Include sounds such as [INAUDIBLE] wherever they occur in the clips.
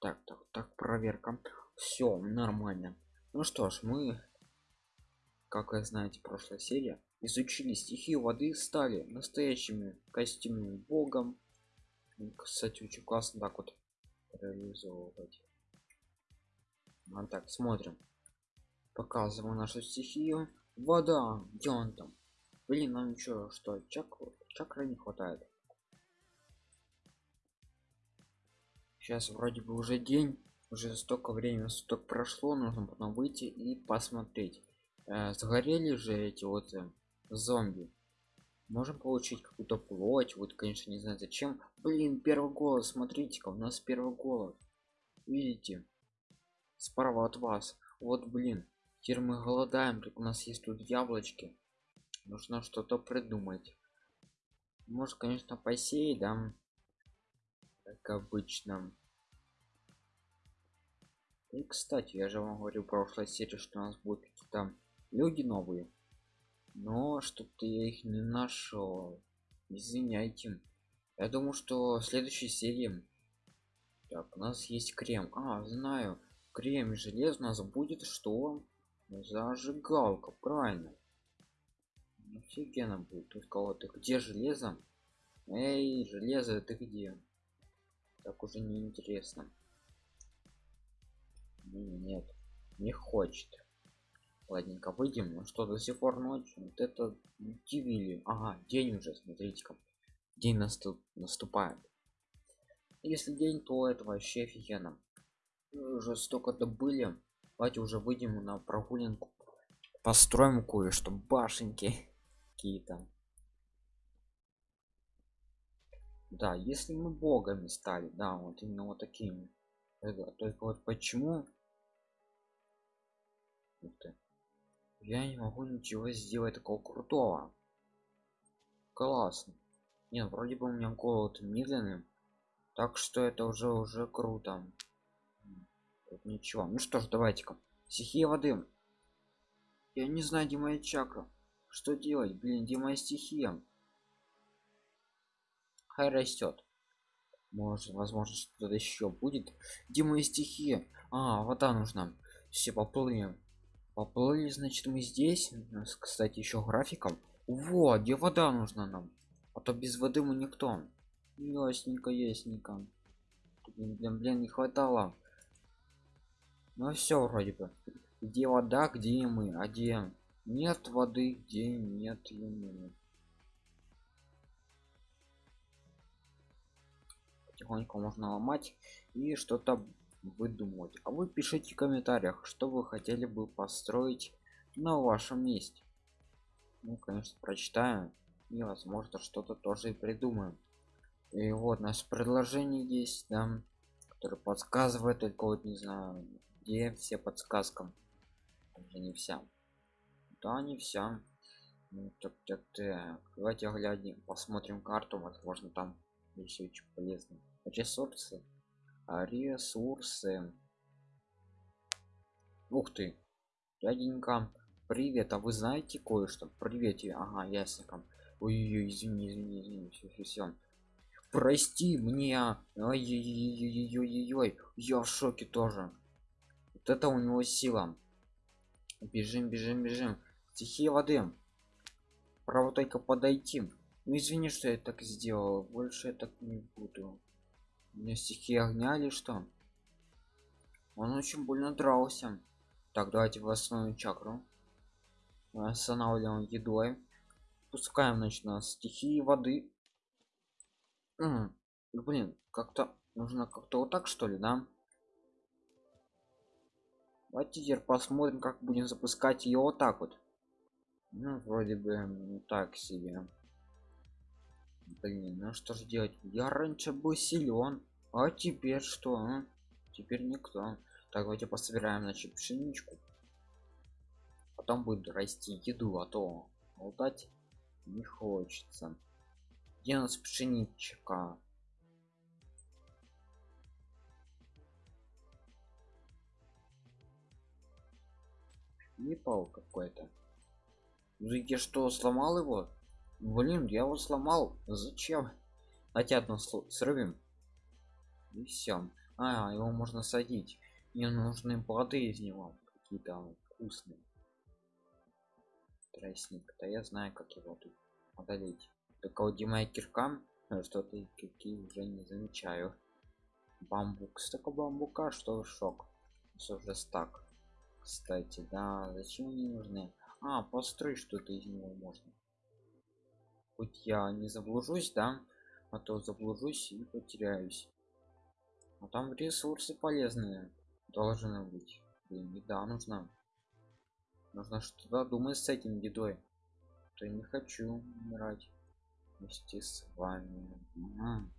Так так так проверка. Все нормально. Ну что ж мы как вы знаете прошлая серия изучили стихию воды стали настоящими костюмами богом. Кстати очень классно так вот реализовывать. А так смотрим. Показываю нашу стихию. Вода где он там? Блин нам еще что чак чакра не хватает сейчас вроде бы уже день уже столько времени столько прошло нужно потом выйти и посмотреть. Э, сгорели же эти вот э, зомби. Можем получить какую-то плоть? Вот конечно не знаю зачем. Блин первый голос смотрите-ка у нас первый голос видите? Справа от вас. Вот блин теперь мы голодаем у нас есть тут яблочки. Нужно что-то придумать. Может конечно посеять да как обычно и кстати я же вам говорю в прошлой серии что у нас будут какие-то люди новые. Но что-то я их не нашел. Извиняйте. Я думаю что в следующей серии. Так у нас есть крем. А знаю. Крем и желез у нас будет что? Зажигалка правильно. Офигенно будет. Тут кого-то. Где железо? Эй железо ты где так уже не интересно. Нет не хочет. Ладненько выйдем. Ну что до сих пор ночь вот это удивили ага день уже смотрите-ка. День наступ наступает. Если день то это вообще офигенно. Мы уже столько добыли. Давайте уже выйдем на прогулянку. Построим кое-что башенки [LAUGHS] какие-то да если мы богами стали да вот именно вот такими. Только вот почему я не могу ничего сделать такого крутого. Классно. Нет вроде бы у меня голод медленный так что это уже уже круто. Тут ничего. Ну что ж давайте-ка. Стихия воды. Я не знаю где моя чакра. Что делать? Блин где моя стихия хай растет может возможно что-то еще будет. Где моя стихия а вода нужна все поплыли. Поплыли значит мы здесь. Нас кстати еще графиком вот где вода нужна нам? А то без воды мы никто. Ясненько ясненько. Блин, блин, блин не хватало. Ну все вроде бы. Где вода где мы? А где нет воды где нет мы потихоньку можно ломать и что-то выдумывать. А вы пишите в комментариях что вы хотели бы построить на вашем месте. Ну конечно прочитаем и возможно что-то тоже и придумаем. И вот наше предложение есть да который подсказывает только вот не знаю где все подсказкам уже не вся. Да не вся. Ну, так, так, так. давайте глядим посмотрим карту возможно там еще очень полезно. Ресурсы. Ресурсы. Ух ты. Дяденька привет. А вы знаете кое-что? Привет ага ясненько ой извини извини извини все, все, все. прости мне ой-ой-ой-ой-ой я в шоке тоже. Вот это у него сила. Бежим бежим бежим. Стихия воды. Право только подойти ну извини что я так сделал. Больше я так не буду. Меня стихи огня или что? Он очень больно дрался. Так давайте в основную чакру останавливаем едой. Пускаем значит на стихии воды. М -м, блин как-то нужно как-то вот так что ли да? Давайте теперь посмотрим как будем запускать ее вот так вот. Ну вроде бы так себе блин ну что же делать? Я раньше был силен а теперь что а? теперь никто. Так давайте пособираем значит пшеничку. Потом будет расти еду а то болтать не хочется. Где у нас пшеничка? Не пал какой-то. Ну я что сломал его блин я его сломал. Зачем? Давайте одно срывим и все а его можно садить. Мне нужны плоды из него. Какие-то вкусные. Тростник да я знаю как его тут одолеть только вот моя кирка что-то какие уже не замечаю. Бамбук. Столько бамбука что шок. Уже стак. Кстати да зачем они нужны? А построй что-то из него можно хоть я не заблужусь да а то заблужусь и потеряюсь. А там ресурсы полезные должны быть. Блин, еда нужна. Нужно что-то думать с этим едой. То я не хочу умирать вместе с вами. Угу.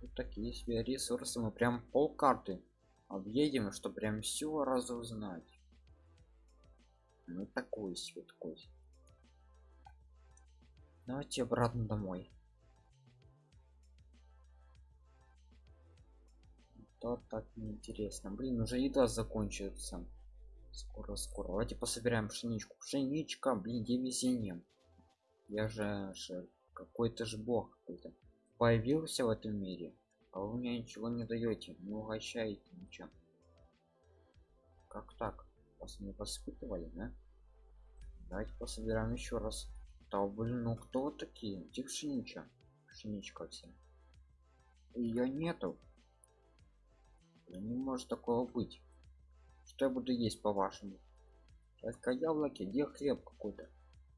вот такие себе ресурсы. Мы прям пол карты объедем что прям все разузнать. Ну такой себе такой давайте обратно домой. То так неинтересно. Блин уже еда закончится. Скоро скоро. Давайте пособираем пшеничку. Пшеничка блин где везение я же, же какой-то же бог какой-то. Появился в этом мире а вы мне ничего не даете. Не угощаете ничего. Как так? Вас не воспитывали да? Давайте пособираем еще раз да блин ну кто вот такие? Где пшеничка пшеничка все ее нету. Не может такого быть. Что я буду есть по вашему только яблоки где хлеб какой-то?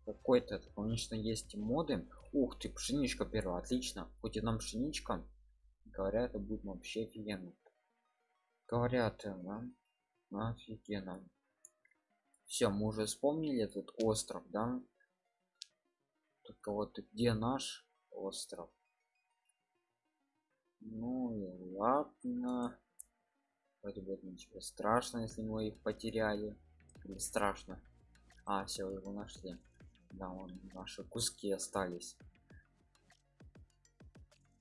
Какой-то конечно есть моды. Ух ты пшеничка первая отлично. Хоть и нам пшеничка говорят это будет вообще офигенно. Говорят э, да? офигенно. Все мы уже вспомнили этот остров да только вот где наш остров? Ну и ладно. Вроде бы ничего страшно если мы их потеряли. Или страшно. А все его нашли. Да вон наши куски остались.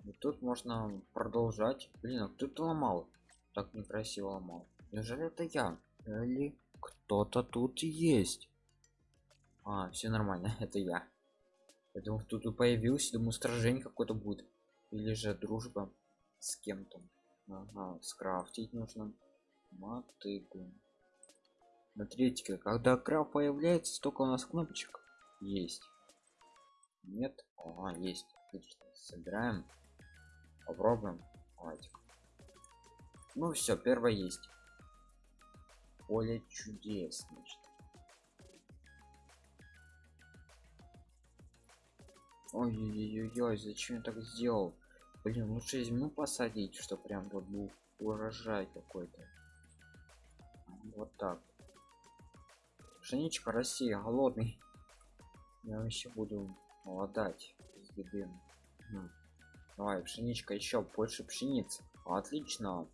И тут можно продолжать. Блин а кто-то ломал. Так некрасиво ломал. Неужели это я? Или кто-то тут есть? А все нормально [LAUGHS] это я я думал тут и появился думаю сражение какое-то будет. Или же дружба с кем-то. Ага, скрафтить нужно мотыгу. Смотрите когда крафт появляется столько у нас кнопочек. Есть. Нет? А есть. Отлично. Собираем. Попробуем. Давайте. Ну все первое есть. Поле чудес значит. Ой-ой-ой зачем я так сделал? Блин лучше измену посадить что прям вот был урожай какой-то. Вот так. Пшеничка россия голодный. Я вообще буду молодать хм. давай пшеничка еще больше пшениц. Отлично.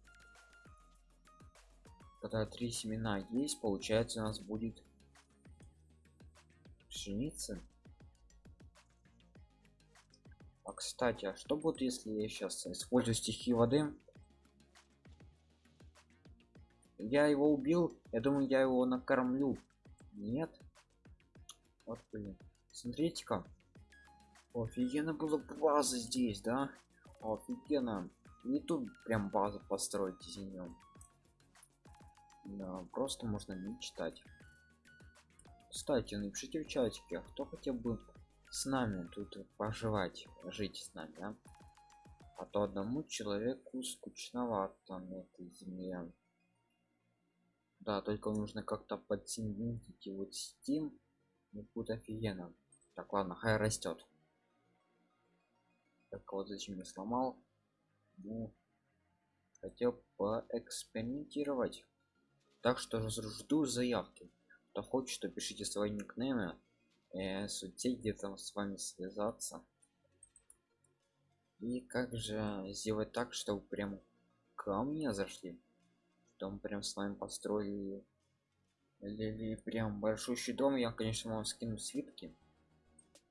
Когда три семена есть получается у нас будет пшеница а кстати а что будет если я сейчас использую стихи воды? Я его убил я думаю я его накормлю. Нет? Вот блин. Смотрите-ка. Офигенно было база здесь да? Офигенно. И тут прям базу построить из нее да, просто можно мечтать кстати напишите в чатике кто хотел бы с нами тут поживать жить с нами да? а то одному человеку скучновато на этой земле. Да только нужно как-то подсоединить и вот steam. Ну, будет офигенно. Так ладно хай растет так вот зачем я сломал? Ну хотел поэкспериментировать. Так что жду заявки. Кто хочет то пишите свои никнеймы э, соцсеть где-то с вами связаться. И как же сделать так чтобы прям ко мне зашли? Дом прям с вами построили или прям большущий дом я конечно вам скину свитки.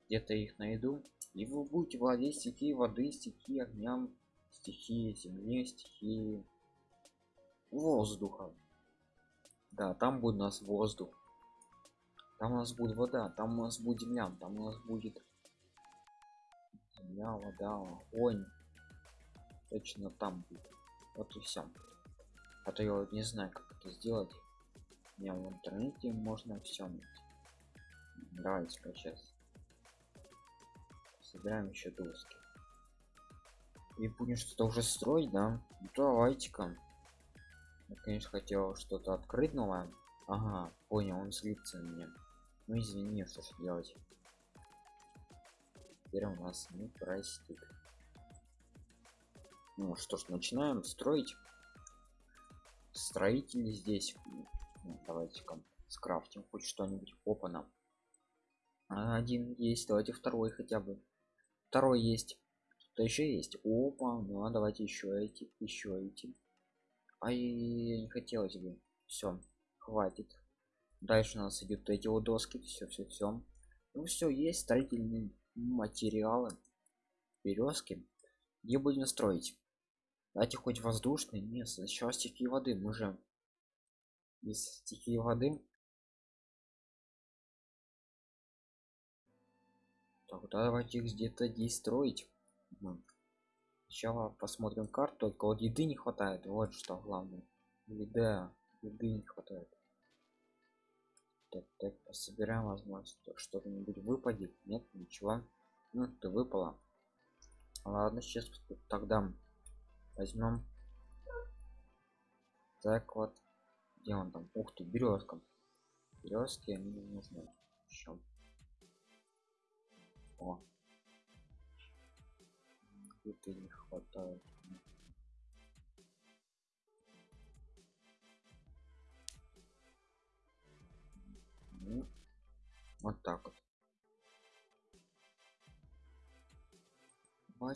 Где-то их найду. И вы будете владеть стихией воды стихией огням стихией земли стихией воздуха. Да там будет у нас воздух там у нас будет вода там у нас будет земля там у нас будет земля вода огонь. Точно там будет. Вот и все а то я вот не знаю как это сделать. Не в интернете можно все давайте сейчас. Собираем еще доски. И будем что-то уже строить да? Ну, давайте-ка. Я конечно хотел что-то открыть новое. Ага понял он злится на меня ну извини что ж делать. Теперь у нас не простит. Ну что ж начинаем строить. Строитель здесь. Ну, давайте-ка скрафтим хоть что-нибудь. Опа нам. Один есть давайте второй хотя бы. Второй есть. Что еще есть. Опа ну а давайте еще эти еще эти. А я не хотелось бы все хватит дальше у нас идут эти вот доски все все все ну все есть строительные материалы березки где будем строить? Давайте хоть воздушный нет сначала стихии воды мы же без стихии воды. Тогда давайте их где-то здесь строить. Сначала посмотрим карту. Только вот еды не хватает. Вот что главное. Еда еды не хватает так, так пособираем возможность что-нибудь выпадет нет ничего. Ну ты выпала. Ладно сейчас тогда возьмем. Так вот. Где он там? Ух ты березка. Березки не нужны. Еще о. Где-то не хватает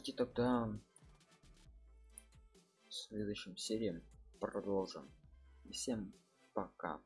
давайте тогда в следующем серии продолжим. Всем пока